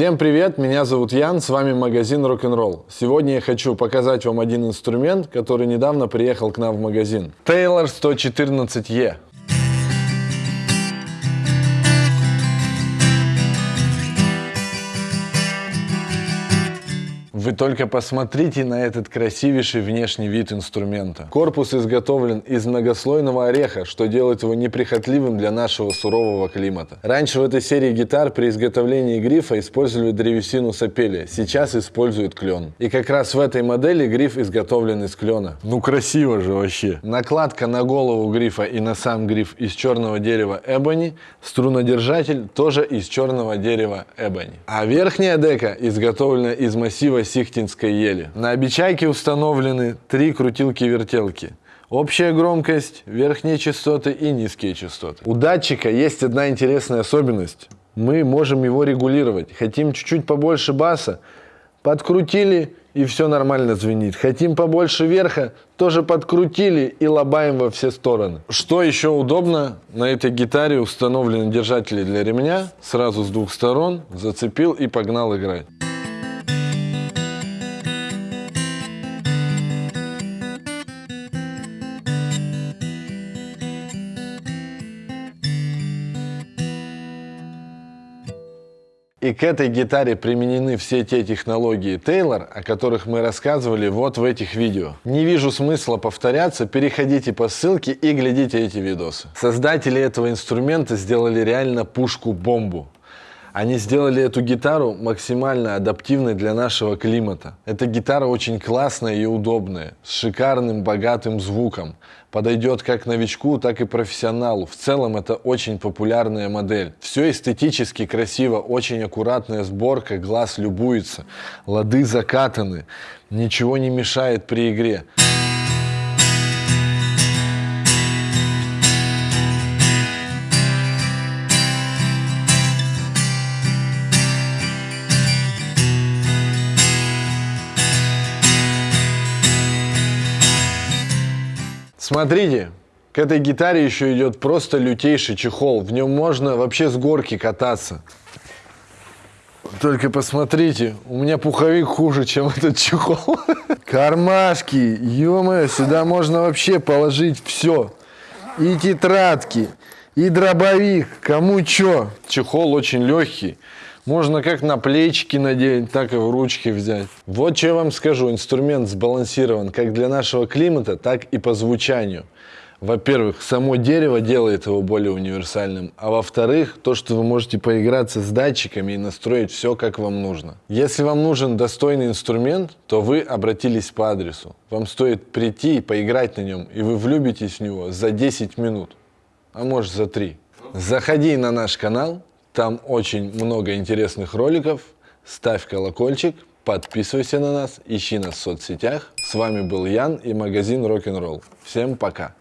Всем привет, меня зовут Ян, с вами магазин Rock'n'Roll. Сегодня я хочу показать вам один инструмент, который недавно приехал к нам в магазин. Taylor 114E. Вы только посмотрите на этот красивейший внешний вид инструмента. Корпус изготовлен из многослойного ореха, что делает его неприхотливым для нашего сурового климата. Раньше в этой серии гитар при изготовлении грифа использовали древесину сапели, сейчас используют клен. И как раз в этой модели гриф изготовлен из клена. Ну красиво же вообще. Накладка на голову грифа и на сам гриф из черного дерева эбони, струнодержатель тоже из черного дерева эбони. А верхняя дека изготовлена из массива Сихтинской ели. На обечайке установлены три крутилки-вертелки. Общая громкость, верхние частоты и низкие частоты. У датчика есть одна интересная особенность. Мы можем его регулировать. Хотим чуть-чуть побольше баса, подкрутили и все нормально звенит. Хотим побольше верха, тоже подкрутили и лобаем во все стороны. Что еще удобно, на этой гитаре установлены держатели для ремня, сразу с двух сторон, зацепил и погнал играть. И к этой гитаре применены все те технологии Taylor, о которых мы рассказывали вот в этих видео. Не вижу смысла повторяться, переходите по ссылке и глядите эти видосы. Создатели этого инструмента сделали реально пушку-бомбу. Они сделали эту гитару максимально адаптивной для нашего климата. Эта гитара очень классная и удобная, с шикарным богатым звуком. Подойдет как новичку, так и профессионалу. В целом это очень популярная модель. Все эстетически красиво, очень аккуратная сборка, глаз любуется. Лады закатаны, ничего не мешает при игре. Смотрите, к этой гитаре еще идет просто лютейший чехол. В нем можно вообще с горки кататься. Только посмотрите, у меня пуховик хуже, чем этот чехол. Кармашки, ё сюда можно вообще положить все. И тетрадки, и дробовик, кому чё. Чехол очень легкий. Можно как на плечики надеть, так и в ручки взять. Вот что я вам скажу, инструмент сбалансирован как для нашего климата, так и по звучанию. Во-первых, само дерево делает его более универсальным, а во-вторых, то, что вы можете поиграться с датчиками и настроить все, как вам нужно. Если вам нужен достойный инструмент, то вы обратились по адресу. Вам стоит прийти и поиграть на нем, и вы влюбитесь в него за 10 минут, а может за 3. Заходи на наш канал, там очень много интересных роликов. Ставь колокольчик, подписывайся на нас, ищи нас в соцсетях. С вами был Ян и магазин Rock'n'Roll. Всем пока!